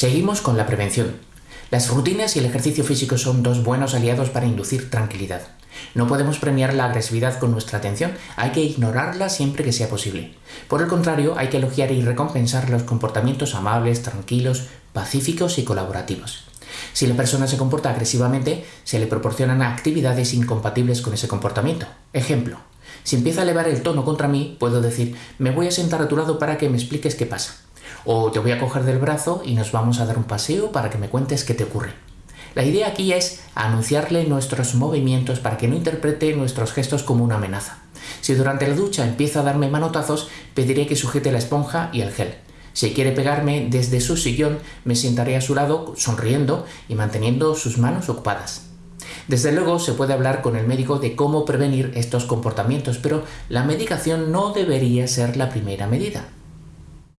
Seguimos con la prevención. Las rutinas y el ejercicio físico son dos buenos aliados para inducir tranquilidad. No podemos premiar la agresividad con nuestra atención, hay que ignorarla siempre que sea posible. Por el contrario, hay que elogiar y recompensar los comportamientos amables, tranquilos, pacíficos y colaborativos. Si la persona se comporta agresivamente, se le proporcionan actividades incompatibles con ese comportamiento. Ejemplo, si empieza a elevar el tono contra mí, puedo decir, me voy a sentar a tu lado para que me expliques qué pasa. O te voy a coger del brazo y nos vamos a dar un paseo para que me cuentes qué te ocurre. La idea aquí es anunciarle nuestros movimientos para que no interprete nuestros gestos como una amenaza. Si durante la ducha empieza a darme manotazos, pediré que sujete la esponja y el gel. Si quiere pegarme desde su sillón, me sentaré a su lado sonriendo y manteniendo sus manos ocupadas. Desde luego se puede hablar con el médico de cómo prevenir estos comportamientos, pero la medicación no debería ser la primera medida.